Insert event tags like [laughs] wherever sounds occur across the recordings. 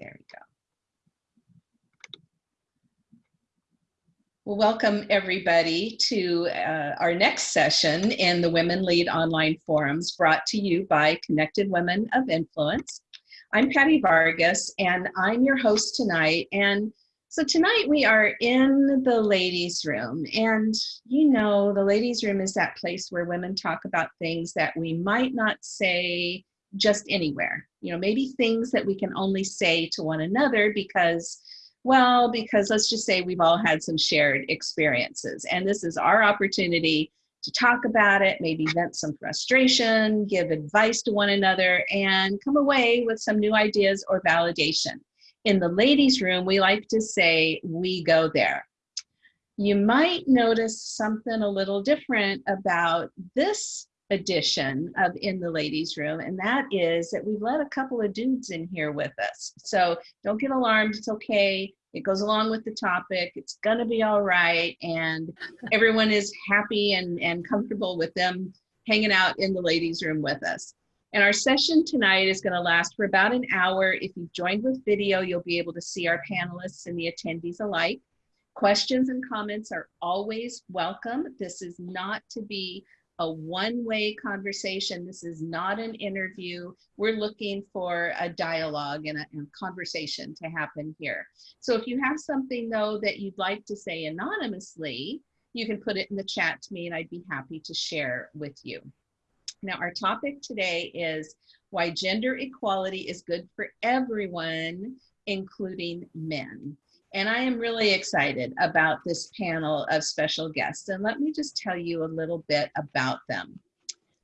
There we go. Well, welcome everybody to uh, our next session in the Women Lead Online Forums brought to you by Connected Women of Influence. I'm Patty Vargas and I'm your host tonight. And so tonight we are in the ladies room and you know, the ladies room is that place where women talk about things that we might not say just anywhere. You know, maybe things that we can only say to one another because well, because let's just say we've all had some shared experiences and this is our opportunity to talk about it, maybe vent some frustration, give advice to one another, and come away with some new ideas or validation. In the ladies' room, we like to say, we go there. You might notice something a little different about this edition of In the Ladies Room, and that is that we've let a couple of dudes in here with us. So don't get alarmed, it's okay. It goes along with the topic, it's gonna be all right, and [laughs] everyone is happy and, and comfortable with them hanging out in the ladies' room with us. And our session tonight is gonna last for about an hour. If you've joined with video, you'll be able to see our panelists and the attendees alike. Questions and comments are always welcome. This is not to be a one-way conversation. This is not an interview. We're looking for a dialogue and a, and conversation to happen here. So if you have something though that you'd like to say anonymously, you can put it in the chat to me and I'd be happy to share with you. Now our topic today is why gender equality is good for everyone, including men. And I am really excited about this panel of special guests. And let me just tell you a little bit about them.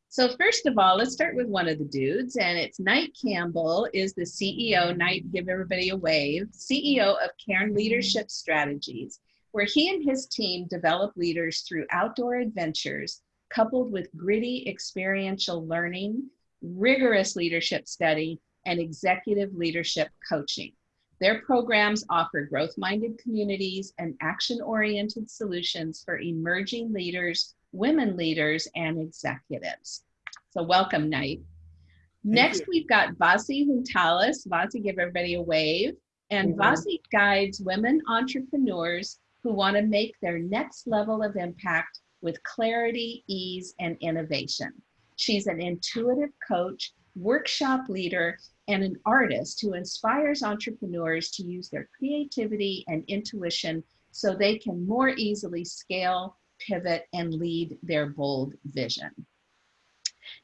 So first of all, let's start with one of the dudes, and it's Knight Campbell is the CEO, Knight, give everybody a wave, CEO of Cairn Leadership Strategies, where he and his team develop leaders through outdoor adventures, coupled with gritty experiential learning, rigorous leadership study, and executive leadership coaching. Their programs offer growth-minded communities and action-oriented solutions for emerging leaders, women leaders, and executives. So welcome, Knight. Next, we've got Vasi Huntalis. Vasi, give everybody a wave. And mm -hmm. Vasi guides women entrepreneurs who want to make their next level of impact with clarity, ease, and innovation. She's an intuitive coach, workshop leader, and an artist who inspires entrepreneurs to use their creativity and intuition so they can more easily scale, pivot, and lead their bold vision.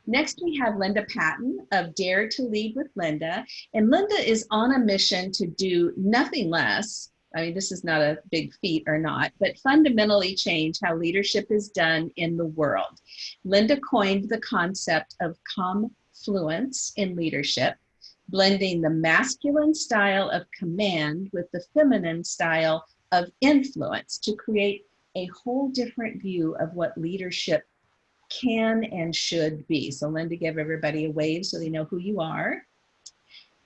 Next, we have Linda Patton of Dare to Lead with Linda. And Linda is on a mission to do nothing less, I mean, this is not a big feat or not, but fundamentally change how leadership is done in the world. Linda coined the concept of confluence in leadership blending the masculine style of command with the feminine style of influence to create a whole different view of what leadership can and should be. So Linda, give everybody a wave so they know who you are.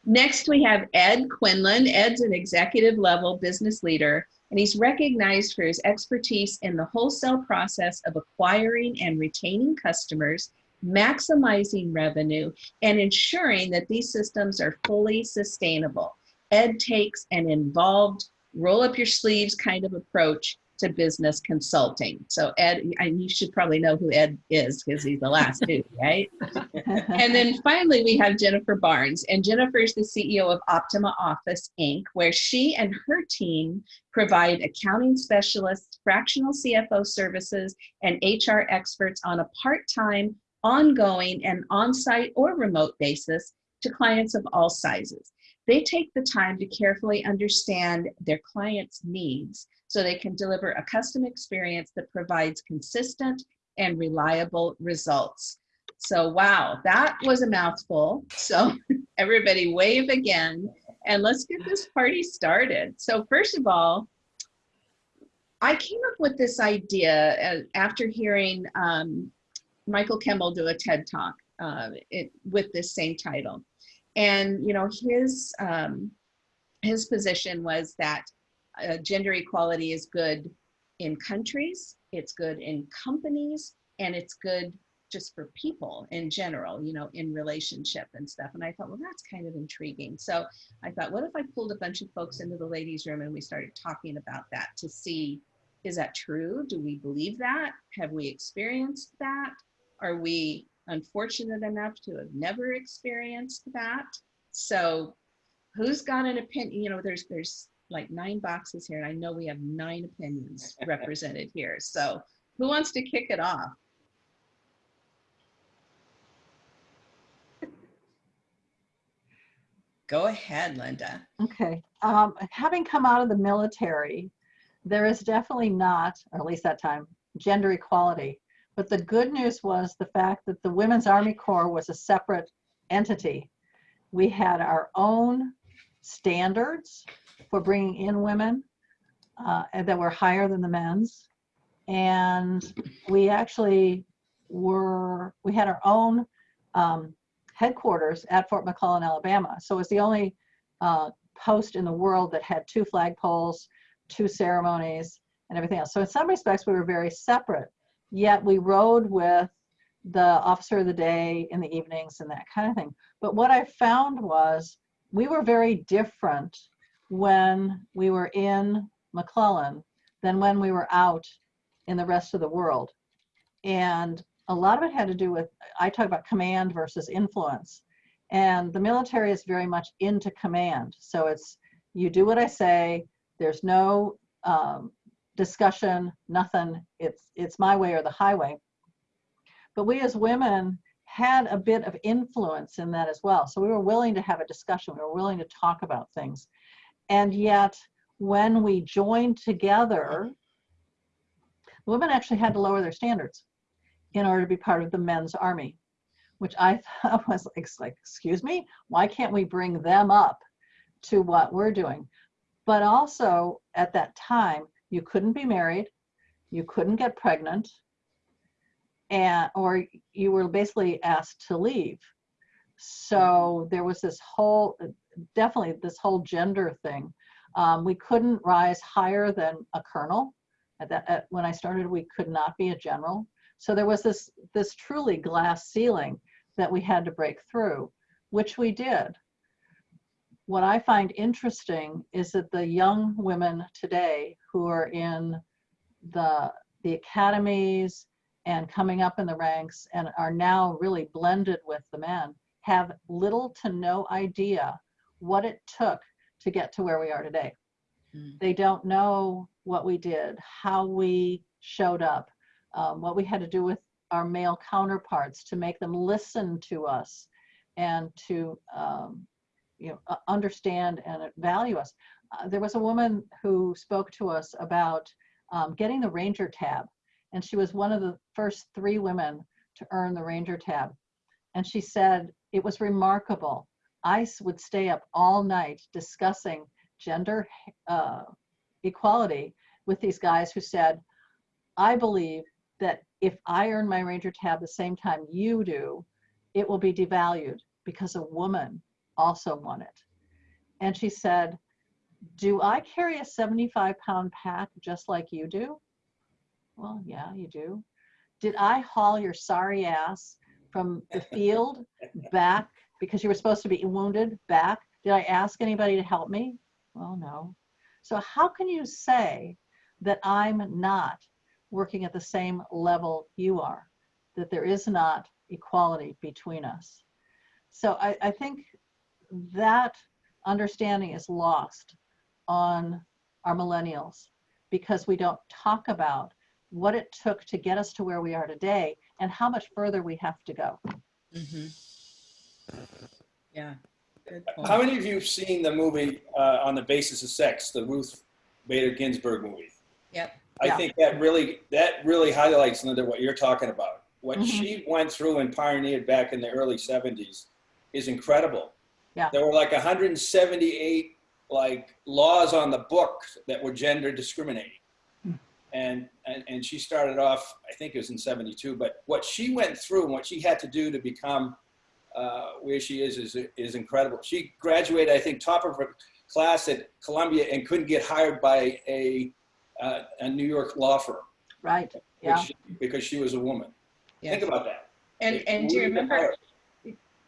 Next, we have Ed Quinlan. Ed's an executive level business leader, and he's recognized for his expertise in the wholesale process of acquiring and retaining customers maximizing revenue, and ensuring that these systems are fully sustainable. Ed takes an involved, roll up your sleeves kind of approach to business consulting. So Ed, and you should probably know who Ed is because he's the last dude, [laughs] right? [laughs] and then finally we have Jennifer Barnes and Jennifer is the CEO of Optima Office Inc. where she and her team provide accounting specialists, fractional CFO services, and HR experts on a part-time ongoing and on-site or remote basis to clients of all sizes. They take the time to carefully understand their clients' needs so they can deliver a custom experience that provides consistent and reliable results. So wow, that was a mouthful. So [laughs] everybody wave again and let's get this party started. So first of all, I came up with this idea uh, after hearing um, Michael Kimmel do a TED talk uh, it, with this same title. And, you know, his, um, his position was that uh, gender equality is good in countries, it's good in companies, and it's good just for people in general, you know, in relationship and stuff. And I thought, well, that's kind of intriguing. So I thought, what if I pulled a bunch of folks into the ladies' room and we started talking about that to see, is that true? Do we believe that? Have we experienced that? Are we unfortunate enough to have never experienced that? So who's got an opinion? You know, there's there's like nine boxes here, and I know we have nine opinions [laughs] represented here. So who wants to kick it off? Go ahead, Linda. Okay. Um, having come out of the military, there is definitely not, or at least that time, gender equality. But the good news was the fact that the Women's Army Corps was a separate entity. We had our own standards for bringing in women uh, that were higher than the men's. And we actually were, we had our own um, headquarters at Fort McClellan, Alabama. So it was the only uh, post in the world that had two flagpoles, two ceremonies, and everything else. So in some respects, we were very separate. Yet we rode with the officer of the day in the evenings and that kind of thing. But what I found was we were very different when we were in McClellan than when we were out in the rest of the world. And a lot of it had to do with, I talk about command versus influence. And the military is very much into command. So it's, you do what I say, there's no um, discussion, nothing, it's, it's my way or the highway. But we as women had a bit of influence in that as well. So we were willing to have a discussion, we were willing to talk about things. And yet, when we joined together, women actually had to lower their standards in order to be part of the men's army, which I [laughs] thought was like, like, excuse me, why can't we bring them up to what we're doing? But also at that time, you couldn't be married, you couldn't get pregnant, and or you were basically asked to leave. So there was this whole, definitely this whole gender thing. Um, we couldn't rise higher than a colonel. At that, at, when I started, we could not be a general. So there was this, this truly glass ceiling that we had to break through, which we did. What I find interesting is that the young women today who are in the, the academies and coming up in the ranks and are now really blended with the men have little to no idea what it took to get to where we are today. Mm. They don't know what we did, how we showed up, um, what we had to do with our male counterparts to make them listen to us and to um, you know understand and value us. Uh, there was a woman who spoke to us about um, getting the ranger tab and she was one of the first three women to earn the ranger tab and she said it was remarkable i would stay up all night discussing gender uh, equality with these guys who said i believe that if I earn my Ranger tab the same time you do, it will be devalued because a woman also won it. And she said, do I carry a 75 pound pack just like you do? Well, yeah, you do. Did I haul your sorry ass from the field [laughs] back because you were supposed to be wounded back? Did I ask anybody to help me? Well, no. So how can you say that I'm not working at the same level you are, that there is not equality between us. So I, I think that understanding is lost on our millennials because we don't talk about what it took to get us to where we are today and how much further we have to go. Mm -hmm. Yeah. How many of you have seen the movie uh, on the basis of sex, the Ruth Bader Ginsburg movie? Yep. I Yeah. think that really that really highlights Linda what you're talking about. What Mhm. she went through and pioneered back in the early 70s is incredible. Yeah. There were like 178 like laws on the book that were gender discriminating. Hmm. And, and and she started off, I think it was in 72, but what she went through and what she had to do to become uh, where she is, is is incredible. She graduated, I think, top of her class at Columbia and couldn't get hired by a uh, a New York law firm. Right. Yeah. Which, because she was a woman. Yeah. Think about that. And, and do you We need the remember,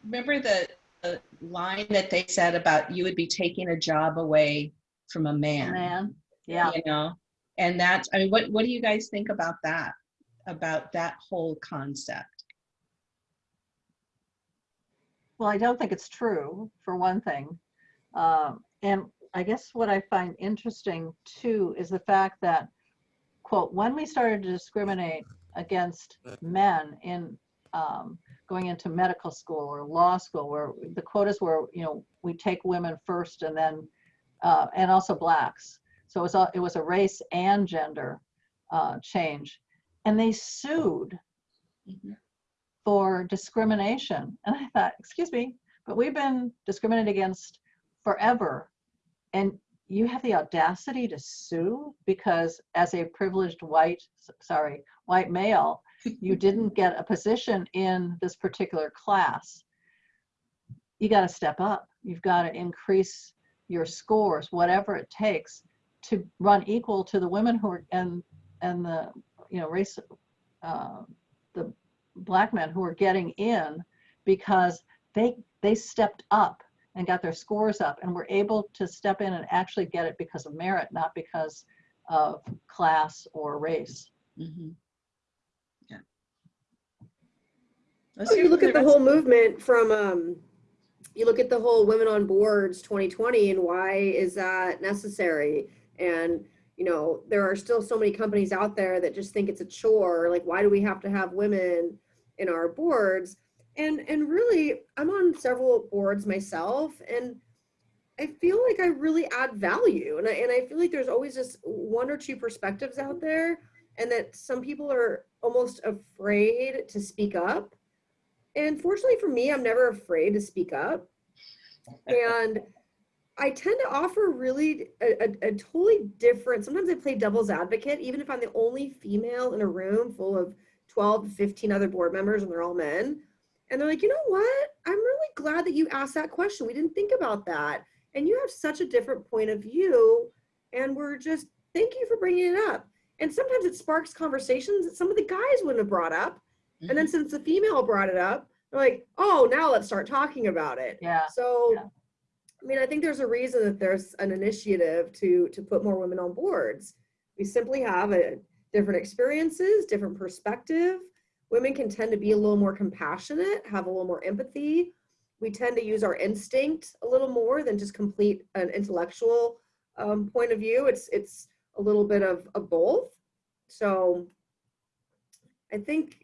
remember the, the line that they said about you would be taking a job away from a man? Man, yeah. You know, and that's, I mean, what, what do you guys think about that? About that whole concept? Well, I don't think it's true, for one thing. Um, and I guess what I find interesting too is the fact that, quote, when we started to discriminate against men in um, going into medical school or law school, where the quotas were, you know, we take women first and then, uh, and also blacks. So it was, a, it was a race and gender uh, change. And they sued Mhm. for discrimination. [laughs] And I thought, excuse me, but we've been discriminated against forever. And you have the audacity to sue because as a privileged white, sorry, white male, you didn't get a position in this particular class. You got to step up. You've got to increase your scores, whatever it takes to run equal to the women who are, and, and the, you know, race, uh, the black men who are getting in because they they stepped up and got their scores up and were able to step in and actually get it because of merit not because of class or race Mhm. Yeah. Oh, you look at the whole movement from um you look at the whole women on boards 2020 and why is that necessary? And you know there are still so many companies out there that just think it's a chore like why do we have to have women in our boards? And and really i'm on several boards myself and i feel like i really add value and I, and I feel like there's always just one or two perspectives out there and that some people are almost afraid to speak up and fortunately for me, I'm never afraid to speak up. And I tend to offer really a, a, a totally different, sometimes I play devil's advocate, even if I'm the only female in a room full of 12 to 15 other board members and they're all men. And they're like, you know what? I'm really glad that you asked that question. We didn't think about that. And you have such a different point of view. And we're just, thank you for bringing it up. And sometimes it sparks conversations that some of the guys wouldn't have brought up. And then since the female brought it up, they're like, oh, now let's start talking about it. yeah So, Yeah. I mean, I think there's a reason that there's an initiative to to put more women on boards. We simply have a different experiences, different perspective. Women can tend to be a little more compassionate, have a little more empathy. We tend to use our instinct a little more than just complete an intellectual um, point of view. It's it's a little bit of, of both. So I think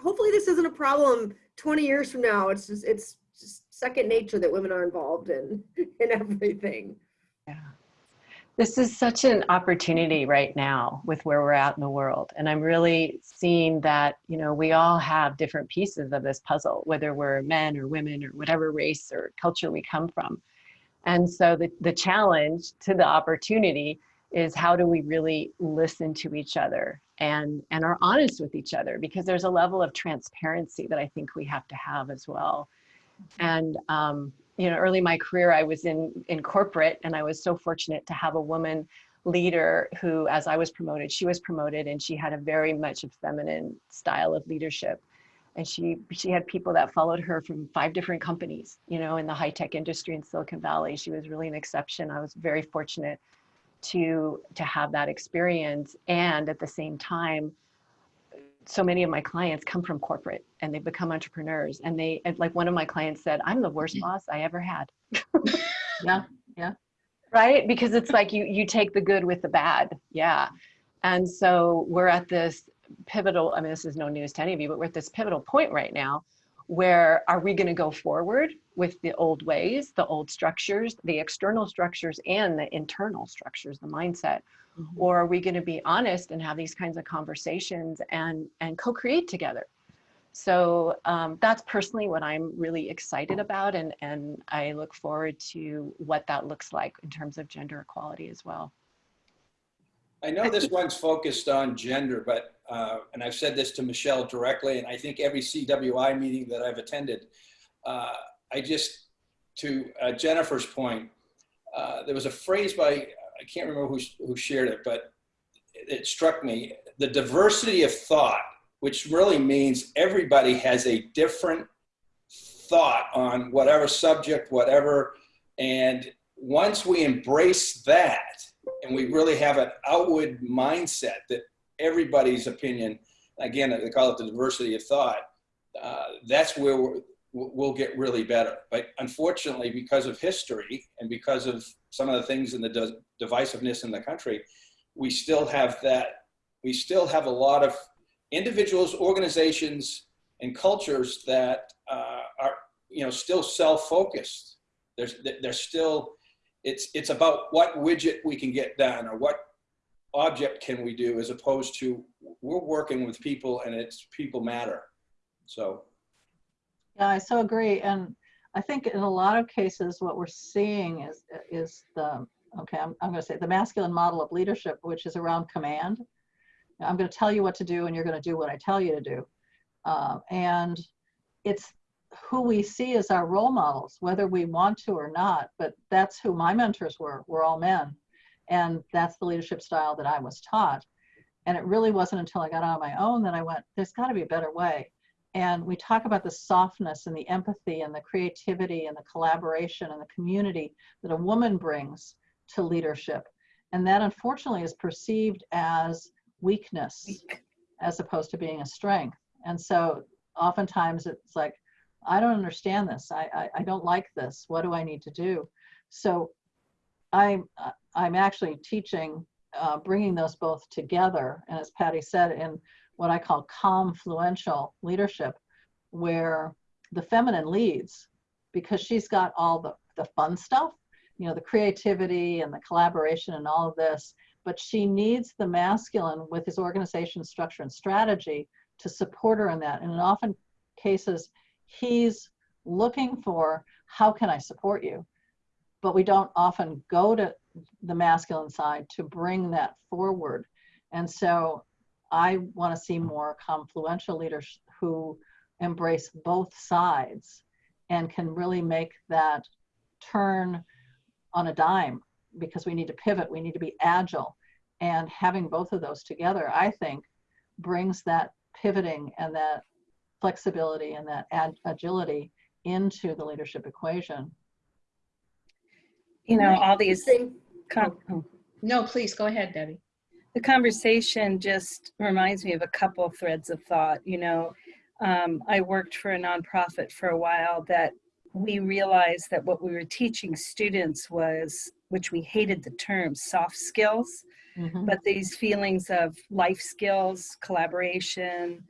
hopefully this isn't a problem 20 years from now. It's just it's just second nature that women are involved in [laughs] in everything. Yeah. This is such an opportunity right now with where we're at in the world. And I'm really seeing that, you know, we all have different pieces of this puzzle, whether we're men or women or whatever race or culture we come from. And so the, the challenge to the opportunity is how do we really listen to each other and, and are honest with each other? Because there's a level of transparency that I think we have to have as well. And um, you know, early in my career, I was in in corporate, and I was so fortunate to have a woman leader who, as I was promoted, she was promoted, and she had a very much a feminine style of leadership. And she she had people that followed her from five different companies, you know, in the high tech industry in Silicon Valley. She was really an exception. I was very fortunate to to have that experience, and at the same time, so many of my clients come from corporate and they become entrepreneurs. And they and like one of my clients said i'm the worst mm. boss i ever had. [laughs] Yeah. yeah. Right? Because it's like you you take the good with the bad. Yeah. And so we're at this pivotal i mean this is no news to any of you but we're at this pivotal point right now where are we going to go forward with the old ways the old structures the external structures and the internal structures the mindset? Or are we going to be honest and have these kinds of conversations and and co-create together? So um, that's personally what i'm really excited about and and i look forward to what that looks like in terms of gender equality as well. I know this one's focused on gender, but, uh, and I've said this to Michelle directly, and I think every CWI meeting that I've attended, uh, I just, to uh, Jennifer's point, uh, there was a phrase by, I can't remember who, who shared it, but it struck me, the diversity of thought which really means everybody has a different thought on whatever subject, whatever. And once we embrace that and we really have an outward mindset that everybody's opinion, again, they call it the diversity of thought, uh, that's where we're, we'll get really better. But unfortunately, because of history and because of some of the things in the de divisiveness in the country, we still have that, we still have a lot of individuals, organizations, and cultures that uh, are, you know, still self-focused. There's, they're still, it's, it's about what widget we can get done or what object can we do as opposed to we're working with people and it's people matter. So Yeah, I so agree. And I think in a lot of cases, what we're seeing is, is the, okay, I'm, I'm going to say the masculine model of leadership, which is around command. I'm going to tell you what to do and you're going to do what I tell you to do. Uh, and it's who we see as our role models, whether we want to or not, but that's who my mentors were, were all men. And that's the leadership style that I was taught. And it really wasn't until I got on my own that I went, there's got to be a better way. And we talk about the softness and the empathy and the creativity and the collaboration and the community that a woman brings to leadership. And that unfortunately is perceived as weakness as opposed to being a strength. And so oftentimes it's like, I don't understand this. I, I, I don't like this. What do I need to do? So I'm, I'm actually teaching, uh, bringing those both together. And as Patty said, in what I call confluential leadership, where the feminine leads because she's got all the, the fun stuff, you know, the creativity and the collaboration and all of this, but she needs the masculine with his organization structure and strategy to support her in that. And in often cases, he's looking for how can I support you? But we don't often go to the masculine side to bring that forward. And so I want to see more confluential leaders who embrace both sides and can really make that turn on a dime because we need to pivot, we need to be agile. And having both of those together, I think, brings that pivoting and that flexibility and that ag agility into the leadership equation. You know, all these, Same. con- oh. No, please go ahead, Debbie. the conversation just reminds me of a couple threads of thought. You know, um, I worked for a nonprofit for a while that we realized that what we were teaching students was, which we hated the term, soft skills, Mhm. but these feelings of life skills, collaboration,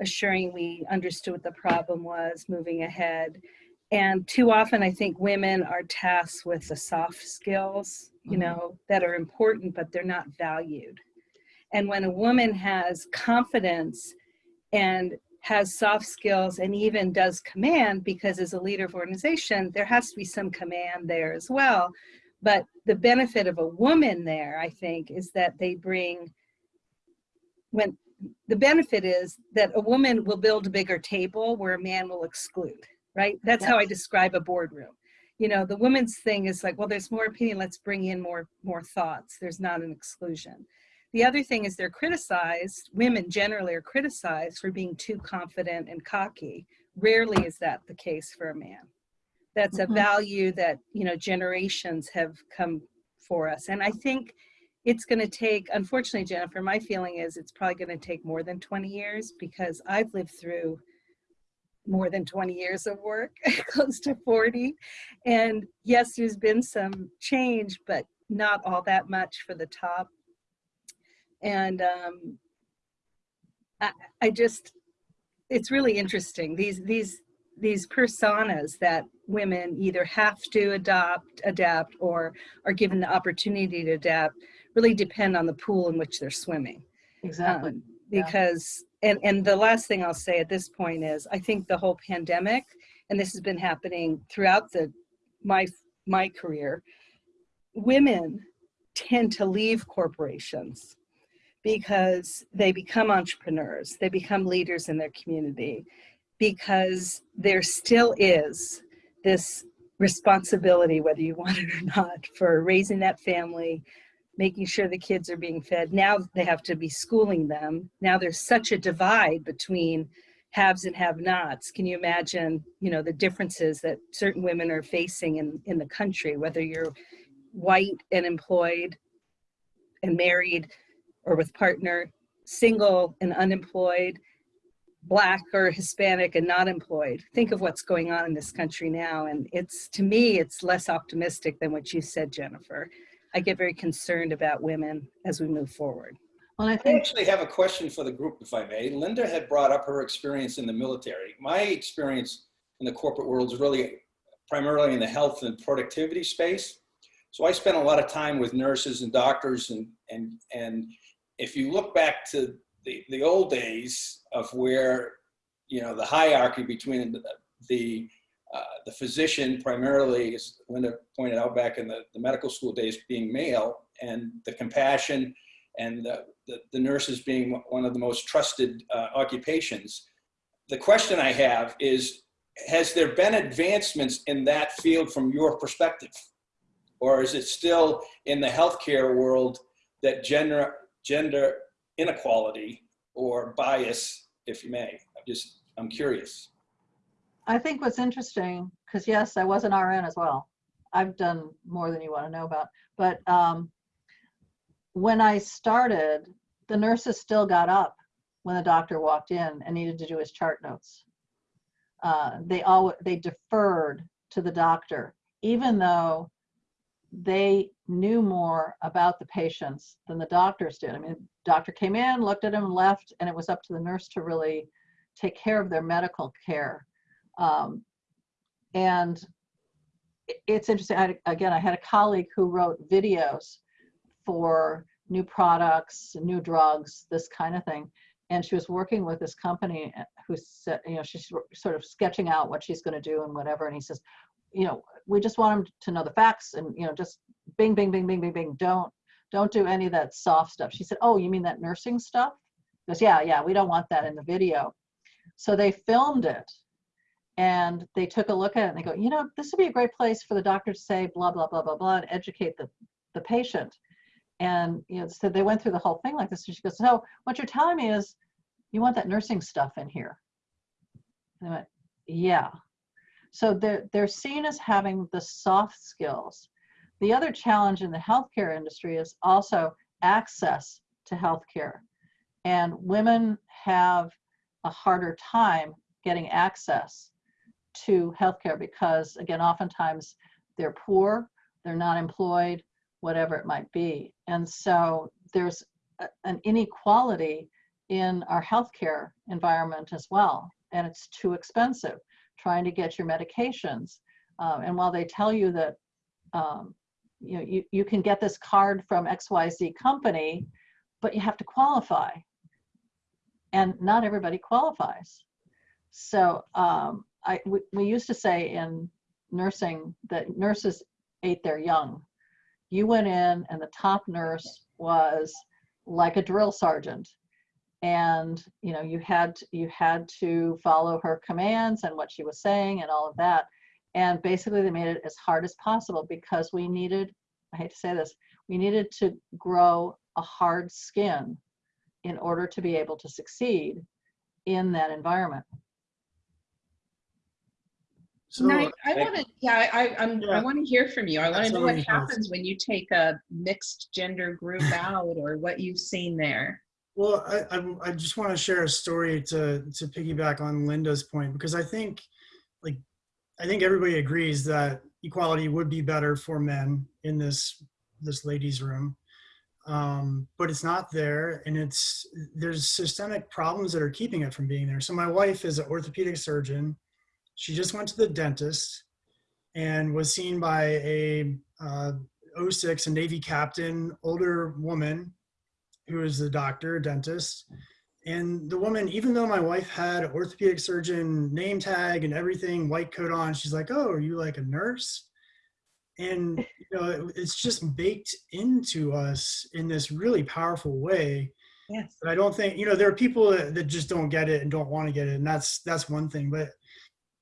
assuring we understood what the problem was, moving ahead. And too often, I think women are tasked with the soft skills, you Mhm. know, that are important, but they're not valued. And when a woman has confidence and has soft skills and even does command, because as a leader of organization, there has to be some command there as well. But the benefit of a woman there, I think, is that they bring, when the benefit is that a woman will build a bigger table where a man will exclude, right? That's how I describe a boardroom. You know, the woman's thing is like, well, there's more opinion, let's bring in more, more thoughts. There's not an exclusion. The other thing is they're criticized, women generally are criticized for being too confident and cocky. Rarely is that the case for a man. That's a Mhm. value that, you know, generations have come for us. And I think it's going to take, unfortunately, Jennifer, my feeling is it's probably going to take more than 20 years because I've lived through more than 20 years of work, [laughs] close to 40. And yes, there's been some change, but not all that much for the top. And um, I, I just, it's really interesting. These, these, these personas that women either have to adopt, adapt, or are given the opportunity to adapt really depend on the pool in which they're swimming. Exactly. Um, because, and, and the last thing I'll say at this point is, I think the whole pandemic, and this has been happening throughout the, my, my career, women tend to leave corporations because they become entrepreneurs, they become leaders in their community, because there still is this responsibility, whether you want it or not, for raising that family, making sure the kids are being fed. Now they have to be schooling them. Now there's such a divide between haves and have nots. Can you imagine, you know, the differences that certain women are facing in, in the country, whether you're white and employed and married or with partner, single and unemployed, black or Hispanic and not employed. Think of what's going on in this country now. And it's, to me, it's less optimistic than what you said, Jennifer. I get very concerned about women as we move forward. Well, I I actually have a question for the group, if I may. Linda had brought up her experience in the military. My experience in the corporate world is really primarily in the health and productivity space. So I spent a lot of time with nurses and doctors and, and, and if you look back to the, the old days of where, you know, the hierarchy between the, the, uh, the physician primarily, as Linda pointed out back in the, the medical school days, being male and the compassion and the, the, the nurses being one of the most trusted uh, occupations. The question I have is, has there been advancements in that field from your perspective? Or is it still in the healthcare world that gender, gender inequality or bias, if you may? I'm just, I'm curious. I think what's interesting, because yes, I was an RN as well. I've done more than you want to know about. But um, when I started, the nurses still got up when the doctor walked in and needed to do his chart notes. Uh, they all they deferred to the doctor, even though they knew more about the patients than the doctors did. I mean, doctor came in, looked at him, left, and it was up to the nurse to really take care of their medical care. Um, and it's interesting. I again, I had a colleague who wrote videos for new products, new drugs, this kind of thing. And she was working with this company uh, who said, you know, she's sort of sketching out what she's going to do and whatever. And he says, you know, we just want them to know the facts and, you know, just bing, bing, bing, bing, bing, bing. Don't, don't do any of that soft stuff. She said, oh, you mean that nursing stuff? He goes, yeah, yeah, we don't want that in the video. So they filmed it and they took a look at it and they go, you know, this would be a great place for the doctor to say blah, blah, blah, blah, blah, and educate the, the patient. And, you know, so they went through the whole thing like this. And she goes, so what you're telling me is you want that nursing stuff in here. And went, yeah. So they're, they're seen as having the soft skills. The other challenge in the healthcare industry is also access to healthcare. And women have a harder time getting access to healthcare because, again, oftentimes they're poor, they're not employed, whatever it might be. And so there's a- an inequality in our healthcare environment as well. And it's too expensive trying to get your medications. Um, and while they tell you that, um, you know, you, you can get this card from XYZ company, but you have to qualify. And not everybody qualifies. So um, I, we, we used to say in nursing that nurses ate their young. You went in and the top nurse was like a drill sergeant. And you know you had you had to follow her commands and what she was saying and all of that. And basically they made it as hard as possible because we needed i hate to say this we needed to grow a hard skin in order to be able to succeed in that environment So, No, I want to, yeah, I, I'm, I want to hear from you. I want to know what happens when you take a mixed gender group [laughs] out or what you've seen there. well, I, I, I just want to share a story to, to piggyback on Linda's point, because I think, like, I think everybody agrees that equality would be better for men in this, this ladies room. Um, but it's not there and it's, there's systemic problems that are keeping it from being there. So my wife is an orthopedic surgeon. She just went to the dentist and was seen by a uh, 06, a Navy captain, older woman who is the doctor, dentist. And the woman, even though my wife had orthopedic surgeon name tag and everything, white coat on, she's like, "Oh, are you like a nurse?" And you know, it- it's just baked into us in this really powerful way. Yes. But I don't think you know there are people that, that just don't get it and don't want to get it, and that's that's one thing. But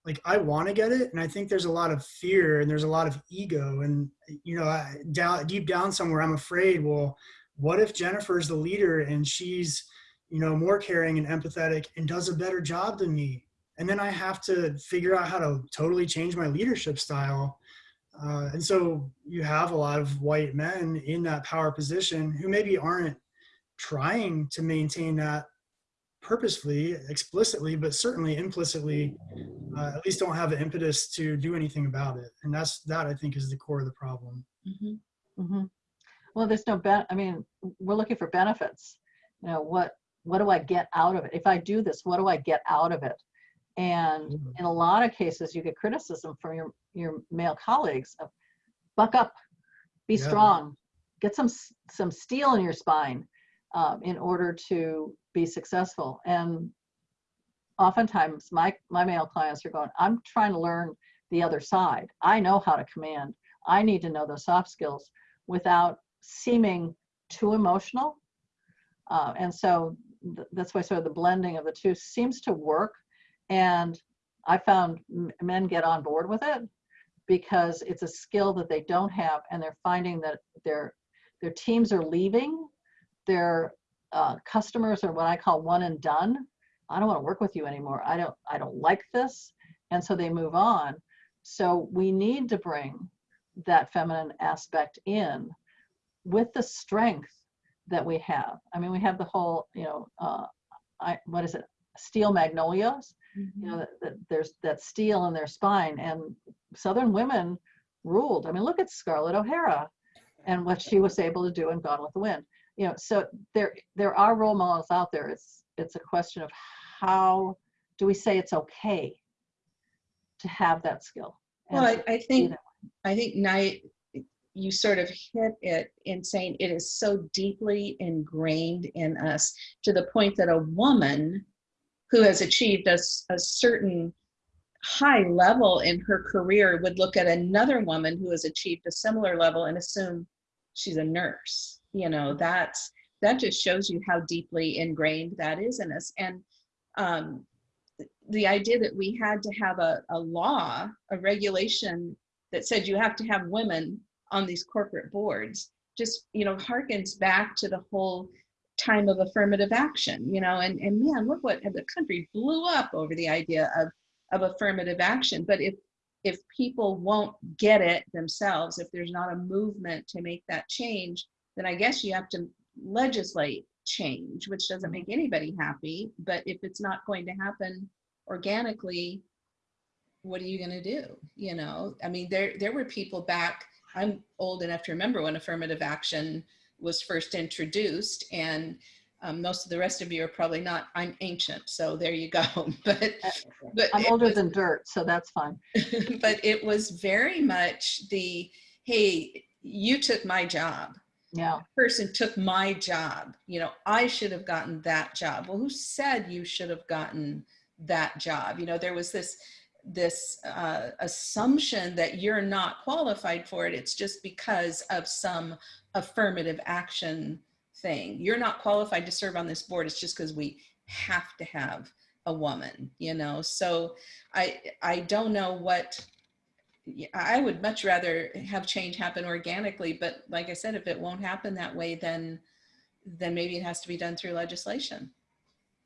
like I want to get it, and I think there's a lot of fear and there's a lot of ego, and you know, I, down deep down somewhere, I'm afraid. Well, what if Jennifer's the leader and she's, you know, more caring and empathetic and does a better job than me, and then I have to figure out how to totally change my leadership style. Uh, and so you have a lot of white men in that power position who maybe aren't trying to maintain that purposefully, explicitly, but certainly implicitly, uh, at least don't have the impetus to do anything about it. And that's that I think is the core of the problem. Mhm. hmm Well, there's no ben, I mean, we're looking for benefits. You know, what, what do I get out of it? If I do this, what do I get out of it? And Mhm. in a lot of cases, you get criticism from your, your male colleagues of buck up, be Yeah. strong, get some, some steel in your spine um, in order to be successful. And oftentimes my, my male clients are going, I'm trying to learn the other side. I know how to command. I need to know those soft skills without seeming too emotional. Uh, and so th- that's why sort of the blending of the two seems to work. And I found men get on board with it because it's a skill that they don't have, and they're finding that their their teams are leaving. Their uh, customers are what I call one and done. I don't want to work with you anymore. I don't I don't like this, and so they move on. So we need to bring that feminine aspect in with the strength that we have. I mean, we have the whole, you know, uh, I, what is it? Steel magnolias. You know, that, that there's that steel in their spine, and Southern women ruled. I mean, look at Scarlett O'Hara and what she was able to do in Gone with the Wind. You know, so there there are role models out there. It's it's a question of how do we say it's okay to have that skill. Well, I, I think. I think Knight, you sort of hit it in saying it is so deeply ingrained in us to the point that a woman who has achieved a, a certain high level in her career would look at another woman who has achieved a similar level and assume she's a nurse. You know, that's, that just shows you how deeply ingrained that is in us. And um, the idea that we had to have a, a law, a regulation that said you have to have women on these corporate boards just you know harkens back to the whole time of affirmative action you know and and man look what the country blew up over the idea of of affirmative action but if if people won't get it themselves if there's not a movement to make that change then i guess you have to legislate change which doesn't make anybody happy. But if it's not going to happen organically what are you going to do? You know i mean there there were people back i'm old enough to remember when affirmative action was first introduced and um, most of the rest of you are probably not i'm ancient so there you go. [laughs] But but I'm older was- than dirt, so that's fine. [laughs] but it was very much the hey you took my job Yeah. person took my job you know i should have gotten that job. Well who said you should have gotten that job? You know there was this this uh, assumption that you're not qualified for it. It's just because of some affirmative action thing. You're not qualified to serve on this board. It's just because we have to have a woman you know? So i i don't know what I would much rather have change happen organically, but like I said, if it won't happen that way, then then maybe it has to be done through legislation.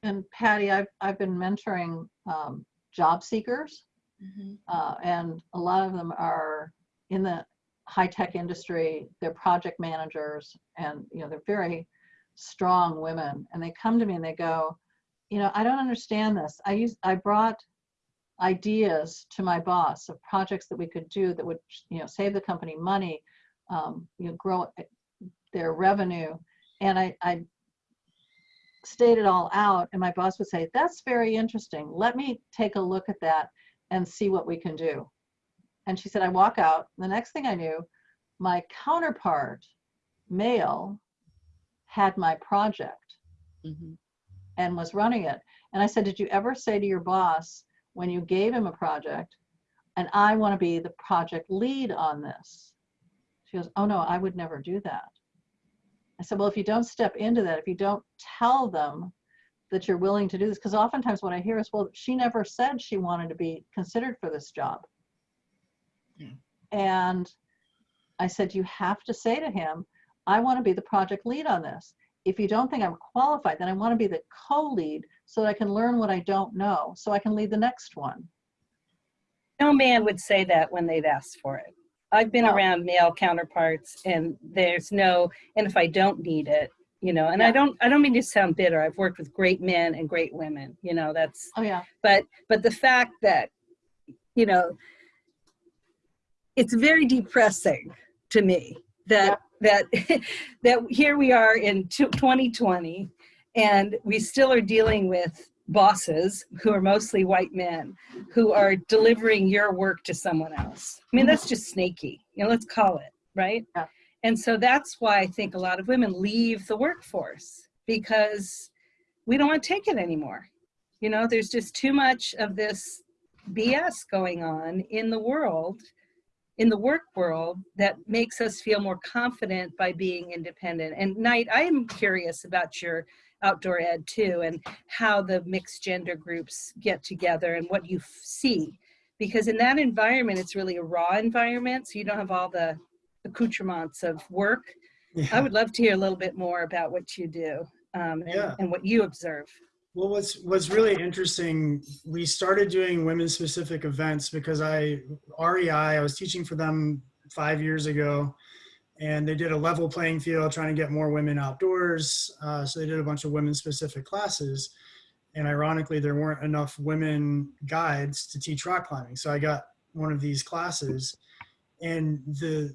And Patty, I've, I've been mentoring um, job seekers, uh, and a lot of them are in the high-tech industry. They're project managers, and you know they're very strong women. And they come to me and they go, you know, I don't understand this. I use I brought ideas to my boss of projects that we could do that would you know save the company money, um, you know, grow their revenue, and I, I state it all out and my boss would say that's very interesting. Let me take a look at that and see what we can do. And she said i walk out. The next thing i knew my counterpart male had my project Mhm. and was running it. And i said did you ever say to your boss when you gave him a project and i want to be the project lead on this she goes oh no i would never do that I said, well, if you don't step into that, if you don't tell them that you're willing to do this? Because oftentimes what I hear is, well, she never said she wanted to be considered for this job. Yeah. And I said, you have to say to him, I want to be the project lead on this. If you don't think I'm qualified, then I want to be the co-lead so that I can learn what I don't know, so I can lead the next one. No man would say that when they've asked for it. I've been around male counterparts and there's no, and if I don't need it, you know, and I don't, I don't mean to sound bitter. I've worked with great men and great women, you know, that's, Oh, yeah. but, but the fact that, you know, it's very depressing to me that, that, [laughs] that here we are in 2020 and we still are dealing with bosses who are mostly white men who are delivering your work to someone else. I mean, that's just snaky. You know, let's call it, right? Yeah. And so that's why I think a lot of women leave the workforce because we don't want to take it anymore. You know, there's just too much of this BS going on in the world, in the work world, that makes us feel more confident by being independent. And Knight, I am curious about your outdoor ed too and how the mixed gender groups get together and what you see because in that environment it's really a raw environment so you don't have all the accoutrements of work i would love to hear a little bit more about what you do um, and, Yeah. and what you observe Well, what's what's really interesting, we started doing women specific events because I REI, I was teaching for them five years ago, and they did a level playing field trying to get more women outdoors. Uh, so they did a bunch of women specific classes, and ironically, there weren't enough women guides to teach rock climbing. So I got one of these classes, and the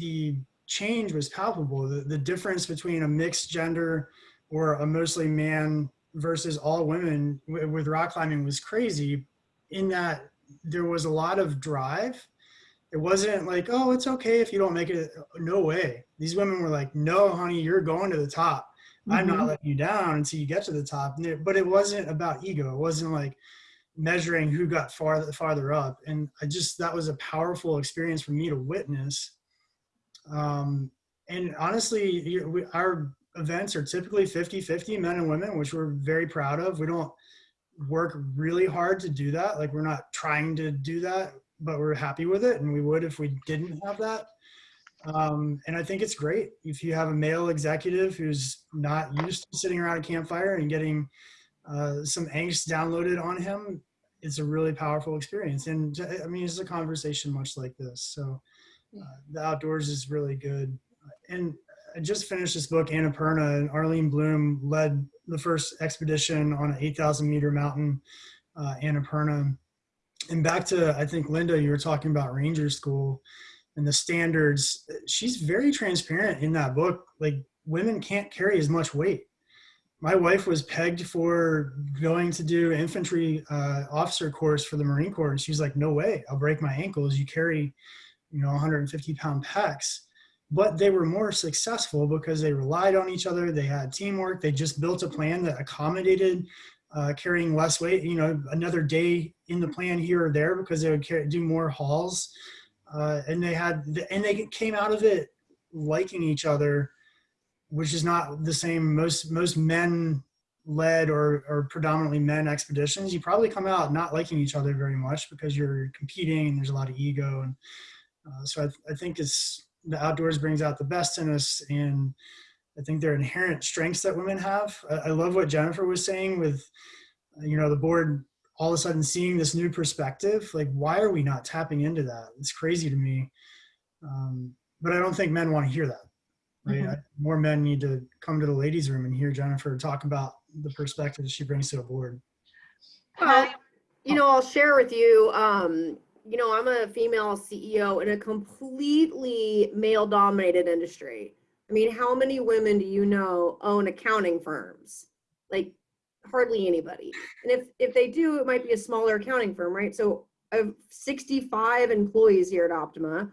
the change was palpable. The, the difference between a mixed gender or a mostly man versus all women with rock climbing was crazy in that there was a lot of drive. It wasn't like, oh, it's okay if you don't make it. No way. These women were like, no, honey, you're going to the top. I'm not letting you down until you get to the top. But it wasn't about ego. It wasn't like measuring who got farther farther up. And I just that was a powerful experience for me to witness. Um, and honestly, our events are typically 50 50 men and women, which we're very proud of. We don't work really hard to do that. Like, we're not trying to do that, but we're happy with it. And we would if we didn't have that. Um, and I think it's great if you have a male executive who's not used to sitting around a campfire and getting uh, some angst downloaded on him. It's a really powerful experience. And I mean, it's a conversation much like this. So uh, the outdoors is really good. And I just finished this book, Annapurna, and Arlene Blum led the first expedition on an 8,000 meter mountain, uh, Annapurna. And back to, I think, Linda, you were talking about Ranger School and the standards. She's very transparent in that book. Like, women can't carry as much weight. My wife was pegged for going to do infantry uh, officer course for the Marine Corps, and she's like, "No way! I'll break my ankles. You carry, you know, 150 pound packs." But they were more successful because they relied on each other. They had teamwork. They just built a plan that accommodated uh, carrying less weight. You know, another day in the plan here or there because they would carry, do more hauls, uh, and they had and they came out of it liking each other, which is not the same. Most most men led or, or predominantly men expeditions you probably come out not liking each other very much because you're competing and there's a lot of ego and uh, so I, I think it's the outdoors brings out the best in us and i think there are inherent strengths that women have. I, I love what jennifer was saying with uh, you know the board all of a sudden seeing this new perspective. Like why are we not tapping into that? It's crazy to me. Um, but i don't think men want to hear that right? Mhm. I- more men need to come to the ladies room and hear jennifer talk about the perspective she brings to the board. Well, you know, I'll share with you, um, you know, I'm a female CEO in a completely male dominated industry. I mean, how many women do you know own accounting firms? Like hardly anybody. And if if they do, it might be a smaller accounting firm, right? So I have 65 employees here at Optima.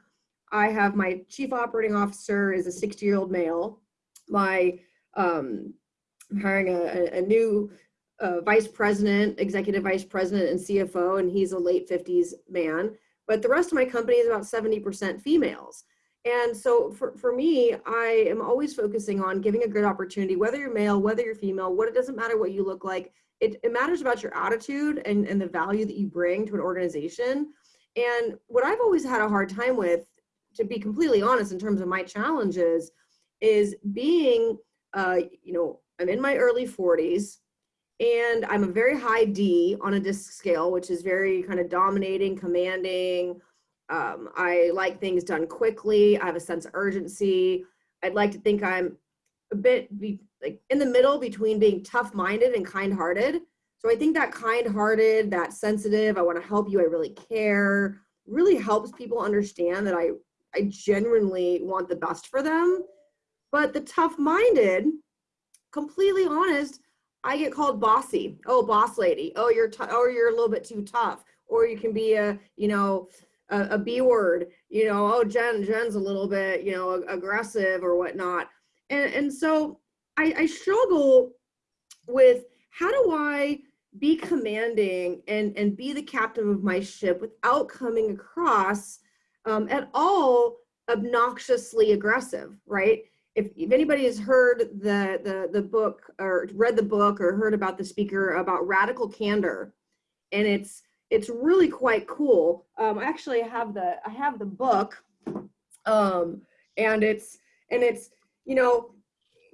I have my chief operating officer is a 60 year old male. My um, I'm hiring a, a, a new uh, vice president, executive vice president, and CFO, and he's a late 50s man. But the rest of my company is about 70% females. And so for, for me, I am always focusing on giving a good opportunity, whether you're male, whether you're female, what it doesn't matter what you look like. It, it matters about your attitude and, and the value that you bring to an organization. And what I've always had a hard time with, to be completely honest, in terms of my challenges, is being, uh, you know, I'm in my early 40s and I'm a very high D on a disc scale, which is very kind of dominating, commanding. Um, I like things done quickly. I have a sense of urgency. I'd like to think I'm a bit be, like in the middle between being tough-minded and kind-hearted. So I think that kind-hearted, that sensitive, I want to help you, I really care, really helps people understand that I, I genuinely want the best for them. But the tough-minded, completely honest, I get called bossy. Oh, boss lady. Oh, you're or you're a little bit too tough. Or you can be a, you know, a, a B word. You know, oh, Jen, Jen's a little bit, you know, aggressive or whatnot. And and so I, I struggle with how do I be commanding and and be the captain of my ship without coming across um, at all obnoxiously aggressive, right? If, if anybody has heard the, the, the book or read the book or heard about the speaker about radical candor, and it's, it's really quite cool. Um, I actually have the, I have the book um, and it's, and it's, you know,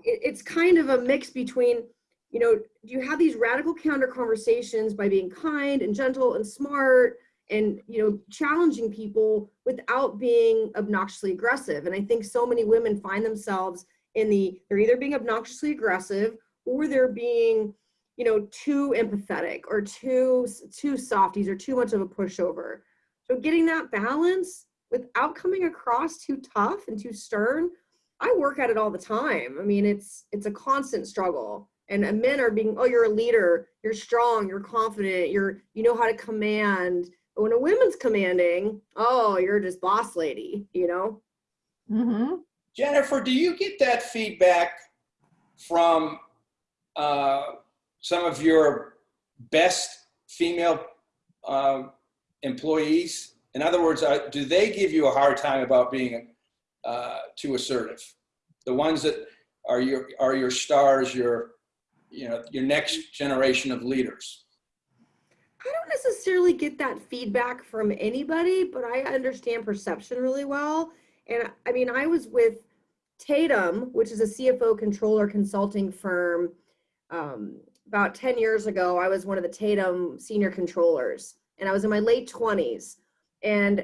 it, it's kind of a mix between, you know, you have these radical candor conversations by being kind and gentle and smart and you know challenging people without being obnoxiously aggressive. And i think so many women find themselves in the they're either being obnoxiously aggressive or they're being you know too empathetic or too too softies or too much of a pushover. So getting that balance without coming across too tough and too stern i work at it all the time. I mean it's it's a constant struggle. And men are being oh you're a leader. You're strong. You're confident. You're you know how to command when a woman's commanding, oh, you're just boss lady, you know? Mm-hmm. Jennifer, do you get that feedback from uh, some of your best female uh, employees? In other words, uh, do they give you a hard time about being uh, too assertive? The ones that are your are your stars, your you know your next generation of leaders. I don't necessarily get that feedback from anybody, but I understand perception really well. And I mean, I was with Tatum, which is a CFO controller consulting firm. Um, about 10 years ago, I was one of the Tatum senior controllers, and I was in my late 20s. And,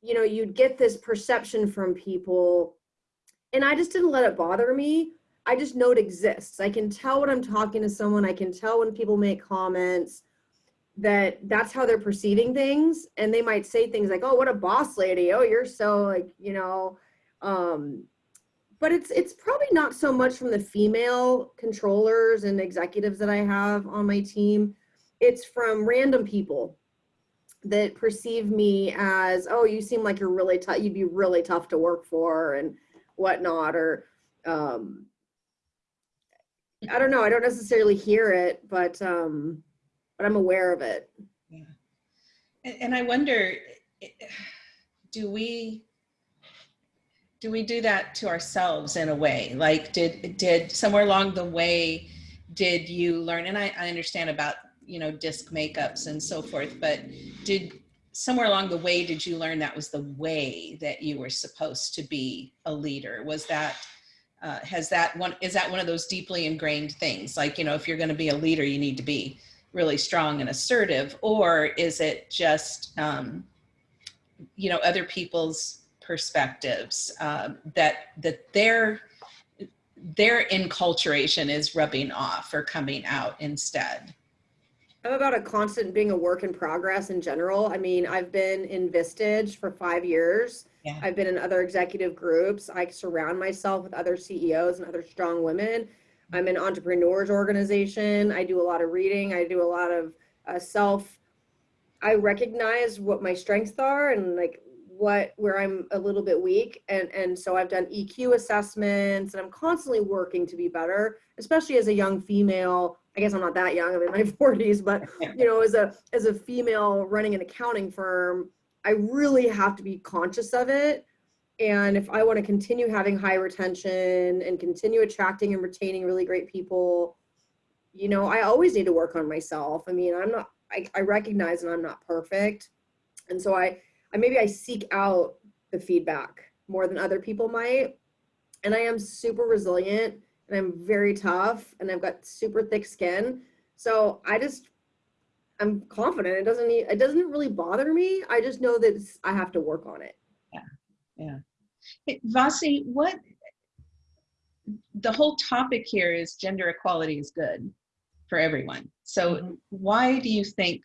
you know, you'd get this perception from people, and I just didn't let it bother me. I just know it exists. I can tell when I'm talking to someone, I can tell when people make comments that that's how they're perceiving things. And they might say things like oh what a boss lady. Oh you're so like you know um but it's it's probably not so much from the female controllers and executives that i have on my team. It's from random people that perceive me as oh you seem like you're really tough you'd be really tough to work for and whatnot or um i don't know i don't necessarily hear it but um but I'm aware of it. Yeah. And, and I wonder, do we, do we do that to ourselves in a way? Like did, did somewhere along the way, did you learn, and I, I understand about, you know, disc makeups and so forth, but did somewhere along the way, did you learn that was the way that you were supposed to be a leader? Was that, uh, has that one, is that one of those deeply ingrained things? Like, you know, if you're going to be a leader, you need to be really strong and assertive, or is it just, um, you know, other people's perspectives um, that that their their enculturation is rubbing off or coming out instead? I'm about a constant being a work in progress in general. I mean, I've been in Vistage for five years. Yeah. I've been in other executive groups. I surround myself with other CEOs and other strong women. I'm an entrepreneurs organization. I do a lot of reading. I do a lot of uh, self. I recognize what my strengths are and like what where I'm a little bit weak, and and so I've done EQ assessments, and I'm constantly working to be better, especially as a young female. I guess I'm not that young. I'm in my [laughs] 40s, but you know, as a as a female running an accounting firm, I really have to be conscious of it And if I want to continue having high retention and continue attracting and retaining really great people, you know, I always need to work on myself. I mean, I'm not, I, I recognize and I'm not perfect. And so I, I maybe I seek out the feedback more than other people might. And I am super resilient and I'm very tough and I've got super thick skin. So I just, I'm confident. It doesn't it doesn't really bother me. I just know that I have to work on it. Hey, Vasi, what, the whole topic here is gender equality is good for everyone. So Mhm. why do you think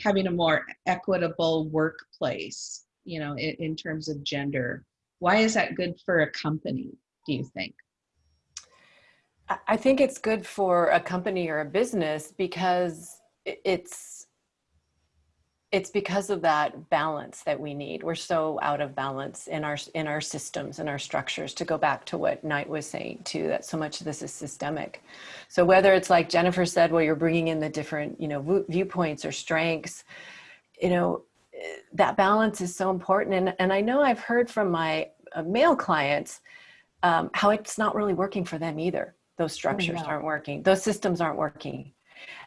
having a more equitable workplace, you know, in, in terms of gender, why is that good for a company, do you think? I- I think it's good for a company or a business because it's it's because of that balance that we need. We're so out of balance in our in our systems and our structures. To go back to what Knight was saying too, that so much of this is systemic. So whether it's like Jennifer said, well, you're bringing in the different you know viewpoints or strengths, you know, that balance is so important. And and I know I've heard from my uh, male clients um, how it's not really working for them either those structures no. aren't working those systems aren't working